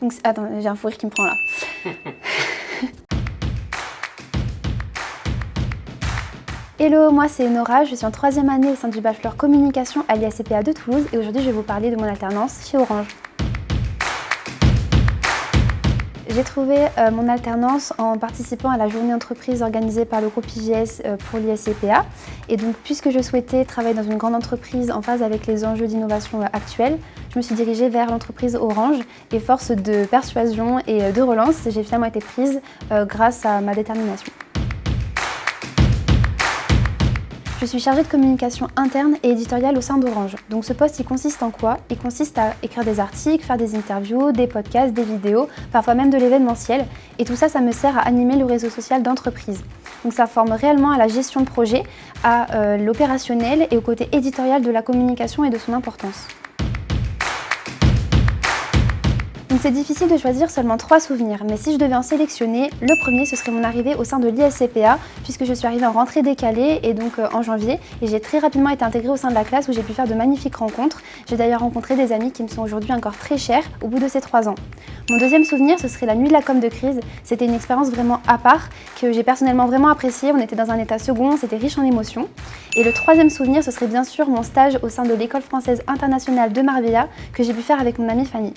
Donc, attends, j'ai un fou rire qui me prend là. Hello, moi c'est Nora, je suis en troisième année au sein du bachelor communication à l'ISCPA de Toulouse et aujourd'hui je vais vous parler de mon alternance chez Orange. J'ai trouvé euh, mon alternance en participant à la journée entreprise organisée par le groupe IGS euh, pour l'ISCPA. Et donc, puisque je souhaitais travailler dans une grande entreprise en phase avec les enjeux d'innovation euh, actuels, je me suis dirigée vers l'entreprise Orange et force de persuasion et de relance, j'ai finalement été prise grâce à ma détermination. Je suis chargée de communication interne et éditoriale au sein d'Orange. Donc ce poste, il consiste en quoi? Il consiste à écrire des articles, faire des interviews, des podcasts, des vidéos, parfois même de l'événementiel. Et tout ça, ça me sert à animer le réseau social d'entreprise. Donc ça forme réellement à la gestion de projet, à euh, l'opérationnel et au côté éditorial de la communication et de son importance. C'est difficile de choisir seulement trois souvenirs, mais si je devais en sélectionner, le premier ce serait mon arrivée au sein de l'ISCPA, puisque je suis arrivée en rentrée décalée et donc euh, en janvier, et j'ai très rapidement été intégrée au sein de la classe où j'ai pu faire de magnifiques rencontres. J'ai d'ailleurs rencontré des amis qui me sont aujourd'hui encore très chers au bout de ces trois ans. Mon deuxième souvenir, ce serait la nuit de la com de crise. C'était une expérience vraiment à part, que j'ai personnellement vraiment appréciée. On était dans un état second, c'était riche en émotions. Et le troisième souvenir, ce serait bien sûr mon stage au sein de l'école française internationale de Marbella, que j'ai pu faire avec mon amie Fanny.